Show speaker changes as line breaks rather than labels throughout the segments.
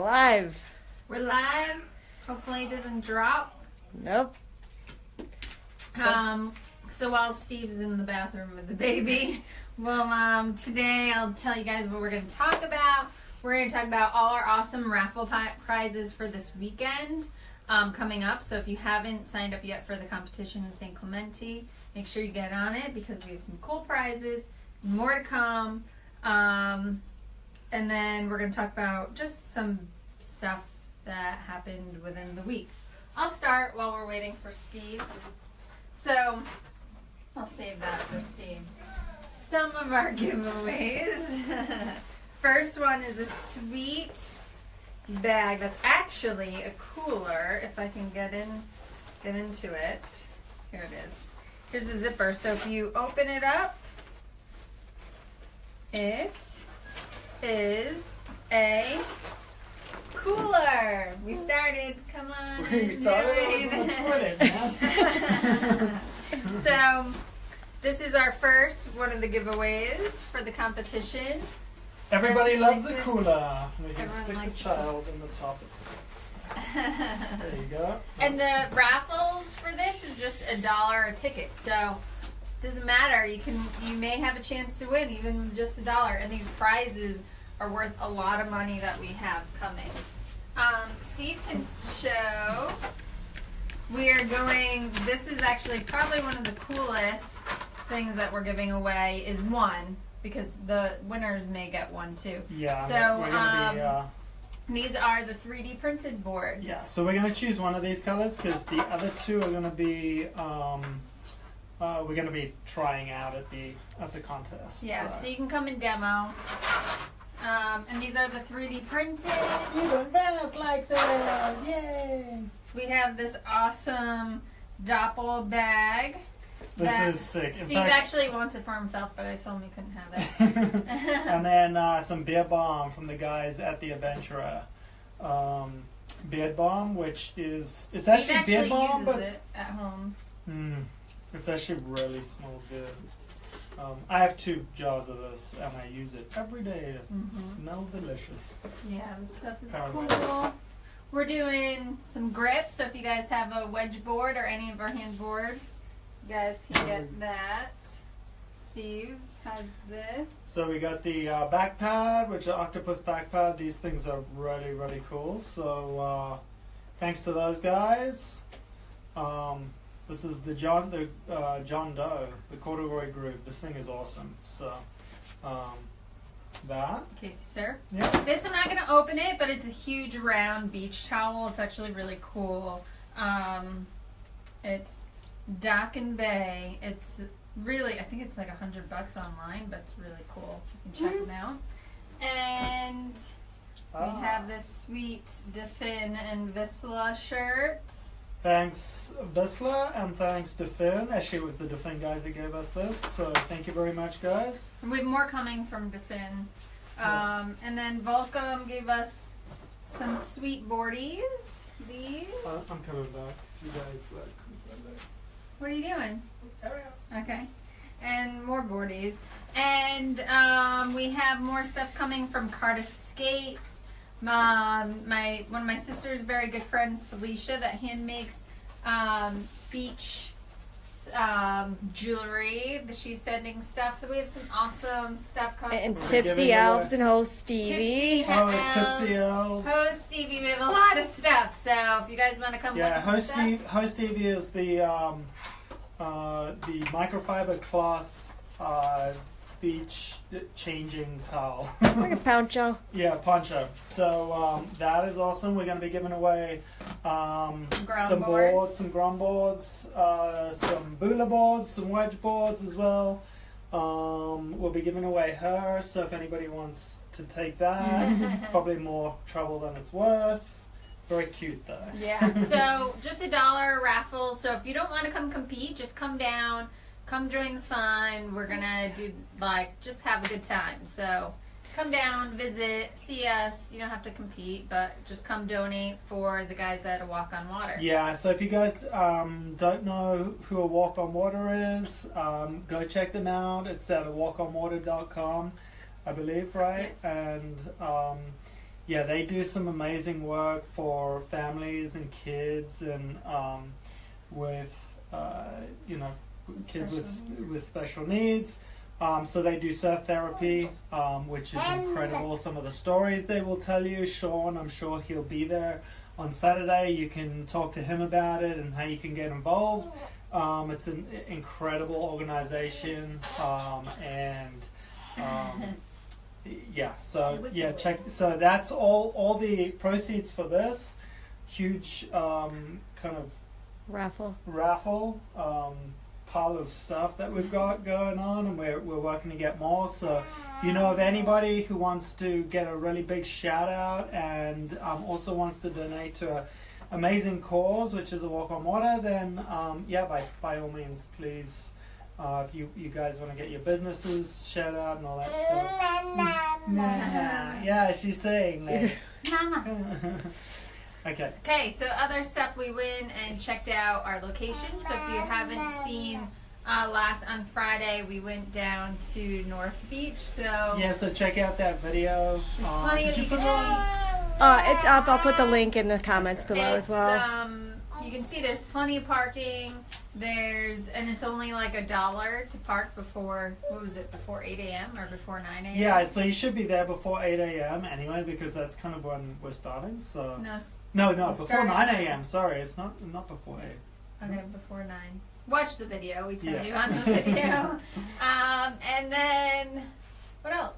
live.
We're live. Hopefully it doesn't drop.
Nope. So-
Um, so while Steve's in the bathroom with the baby, well, um, today I'll tell you guys what we're going to talk about. We're going to talk about all our awesome raffle prizes for this weekend um, coming up. So if you haven't signed up yet for the competition in San Clemente, make sure you get on it because we have some cool prizes, more to come. Um, and then we're going to talk about just some stuff that happened within the week. I'll start while we're waiting for Steve. So, I'll save that for Steve. Some of our giveaways. First one is a sweet bag that's actually a cooler. If I can get in, get into it. Here it is. Here's the zipper. So if you open it up, it is a cooler. We started. Come on.
We started on
so this is our first one of the giveaways for the competition.
Everybody loves the cooler. We can
Everyone
stick the child in the top. There you go.
and the raffles for this is just a dollar a ticket. So doesn't matter. You can you may have a chance to win even just a dollar. And these prizes are worth a lot of money that we have coming. Um, Steve can show. We are going. This is actually probably one of the coolest things that we're giving away. Is one because the winners may get one too.
Yeah.
So,
we're be.
um,
Uh,
These are the 3D printed boards.
yeah. So we're gonna choose one of these colors because the other two are gonna be. Um, uh, we're gonna be trying out at the at the contest.
Yeah,
So.
so you can come and demo. Um, and these are the 3D printed.
Even Venice like that! Yay!
We have this awesome Doppel bag.
This
that
is sick. In
Steve
fact-
actually wants it for himself, but I told him he couldn't have it.
and then uh, some beer bomb from the guys at the Adventurer. Um, beard bomb, which is it's
Steve
actually,
actually
beard bomb,
uses
but
it at home.
Mm, it's actually really smells good. Um, I have two jars of this, and I use it every day. It
Mhm.
smells delicious.
Yeah, this stuff is cool. We're doing some grips, so if you guys have a wedge board or any of our hand boards, you guys can get that. Steve has this.
So we got the uh, back pad, which are octopus back pad. These things are really, really cool. So uh, thanks to those guys. Um, this is the John the uh, John Doe, the corduroy groove. This thing is awesome. So um, that.
Casey, sir.
Yeah.
This I'm not gonna open it, but it's a huge round beach towel. It's actually really cool. Um, it's Dock and Bay. It's really I think it's like a hundred bucks online, but it's really cool. You can check them out. And we
Ah.
have this sweet Defin and Vissla shirt.
Thanks Vissla and thanks to Finn. Actually, it was the Defin guys that gave us this. So thank you very much, guys.
And we have more coming from Defin. Um, and then Volcom gave us some sweet boardies. These.
Uh, I'm coming back. You guys like.
What are you doing? Okay. And more boardies. And um, we have more stuff coming from Cardiff Skates. Um, my one of my sister's very good friends, Felicia, that hand makes um, beach um, jewelry. She's sending stuff, so we have some awesome stuff coming.
And
We're
Tipsy
Elves
and host Stevie.
Tipsy
Oh,
Elves.
Tipsy Elves.
Host Stevie, we have a lot of stuff. So if you guys want to come,
Yeah,
with some
Host
stuff,
Steve, Host Stevie is the um, uh, the microfiber cloth uh, beach changing towel.
Like a poncho.
yeah, poncho. So um, that is awesome. We're going to be giving away um,
Some ground
some
boards.
boards, some ground boards, uh, some booler boards, some wedge boards as well. Um, we'll be giving away her. So if anybody wants to take that, probably more trouble than it's worth. Very cute though.
Yeah. So just a dollar raffle. So if you don't want to come compete, just come down, come join the fun. We're gonna do like just have a good time. So come down, visit, see us. You don't have to compete, but just come donate for the guys at a Walk on Water.
Yeah, so if you guys um, don't know who a Walk on Water is, um, go check them out. It's at walkonwater.com, I believe, right? And um, yeah, they do some amazing work for families and kids and um, with uh, you know kids with
Special
with special needs. Um, so they do surf therapy, um, which is incredible. Some of the stories they will tell you. Sean, I'm sure he'll be there on Saturday. You can talk to him about it and how you can get involved. Um, it's an incredible organization, um, and um, yeah. So yeah, check. So that's all. All the proceeds for this huge um, kind of
Raffle.
raffle um, pile of stuff that we've got going on, and we're we're working to get more. So if you know of anybody who wants to get a really big shout out and um, also wants to donate to a amazing cause, which is a walk on water, then um, yeah, by by all means, please. Uh, if you, you guys want to get your businesses shout out and all that stuff. Nah. Yeah, she's saying that.
Mama.
okay.
Okay, so other stuff we went and checked out our location. So if you haven't seen uh, last on Friday, we went down to North Beach. So
Yeah, so check out that video.
there's
Uh,
plenty
did
of
you
you
put
can
that-
Uh, it's up. I'll put the link in the comments below
It's,
as well.
Um, you can see there's plenty of parking. There's and it's only like a dollar to park before what was it before 8 a.m. or before 9 a.m.
Yeah, so you should be there before 8 a.m. anyway, because that's kind of when we're starting. So
No, s-
no, no, before
start
9 a.m. Sorry, it's not not before 8.
okay, before nine. Watch the video. We tell
Yeah.
you on the video. um, and then what else?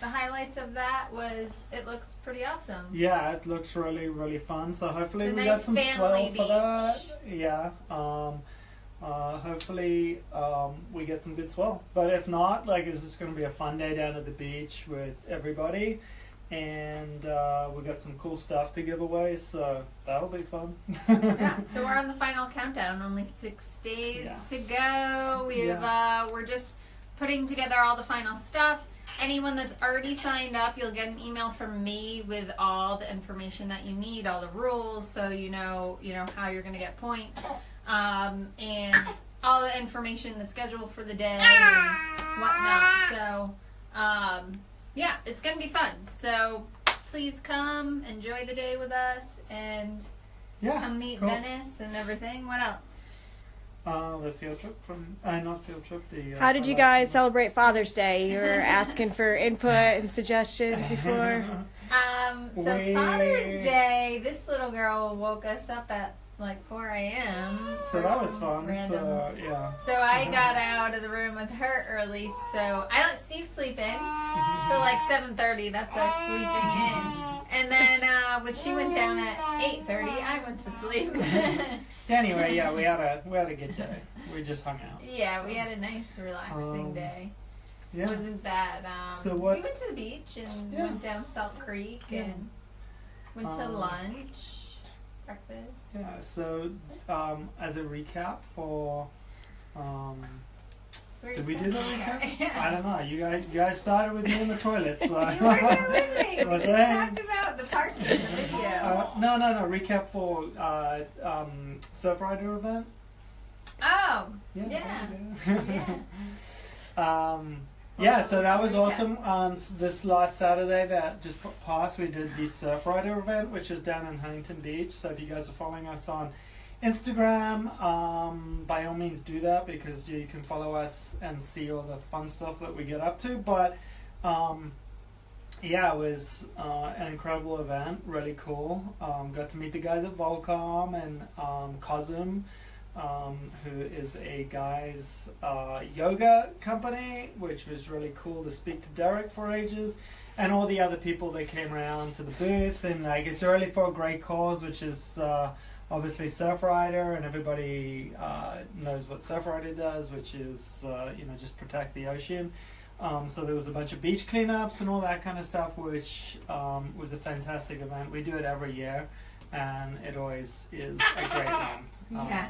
The highlights of that was it looks pretty awesome.
Yeah, it looks really really fun. So hopefully
It's
we
nice
got some swell for that. Yeah. Um, uh, hopefully um, we get some good swell. But if not, like it's just gonna be a fun day down at the beach with everybody. And uh, we got some cool stuff to give away, so that'll be fun.
yeah, so we're on the final countdown. Only six days
Yeah.
to go. We've uh, we're just putting together all the final stuff. Anyone that's already signed up, you'll get an email from me with all the information that you need, all the rules, so you know you know how you're gonna get points, um, and all the information, the schedule for the day, and whatnot. So, um, yeah, it's gonna be fun. So please come, enjoy the day with us, and
yeah.
Come meet
cool.
Venice and everything. What else?
Uh, the field trip from uh, not field trip. The uh,
How did you guys
last
celebrate Father's Day? You were asking for input and suggestions before.
Um, so
We-
Father's Day, this little girl woke us up at like 4 a.m.
so that was fun.
Random.
So yeah.
So I got out of the room with her early. So I let Steve sleep in till like 7:30. That's our sleeping in. And then uh, when she went down at 8:30, I went to sleep.
Anyway, yeah, we had a we had a good day. We just hung out.
yeah, we had a nice, relaxing
Um,
day.
Yeah.
Wasn't that? Um,
So what-
We went to the beach and
Yeah.
went down Salt Creek
Yeah.
and went to
Um,
lunch, breakfast.
Yeah. So um, as a recap for. Um, did we do the
there.
recap? I don't know. You guys, you guys started with me in the toilet, so.
You were here with me. We
Was
just
I?
talked about the parking in the video.
Uh, no, no, no. Recap for uh, um, Surfrider event.
oh,
Yeah.
Yeah.
yeah. um, yeah, so that was awesome. Um, this last Saturday that just passed, we did the Surfrider event, which is down in Huntington Beach. So if you guys are following us on Instagram, um, by all means do that because you can follow us and see all the fun stuff that we get up to. But um, yeah, it was uh, an incredible event, really cool. Um, got to meet the guys at Volcom and um, Cosm um, who is a guy's uh, yoga company, which was really cool to speak to Derek for ages, and all the other people that came around to the booth. And like, it's really for a great cause, which is uh, obviously Surfrider, and everybody uh, knows what Surfrider does, which is uh, you know just protect the ocean. Um, so there was a bunch of beach cleanups and all that kind of stuff, which um, was a fantastic event. We do it every year, and it always is a great one. Um,
Yeah.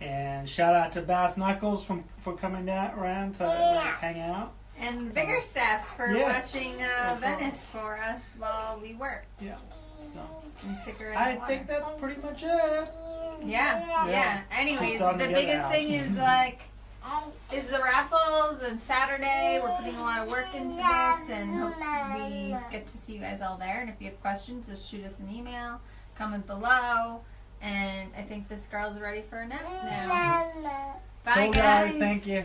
And shout out to Bass Knuckles from for coming down around to hang out.
And bigger um, staffs for
yes,
watching uh, Venice for us while we worked.
Yeah. So I think that's pretty much it.
Yeah. Yeah.
yeah.
Anyways, the biggest thing is like is the raffles and Saturday. We're putting a lot of work into this and hope we get to see you guys all there. And if you have questions, just shoot us an email, comment below. And I think this girl's ready for a nap now. Bye,
guys. guys. Thank you.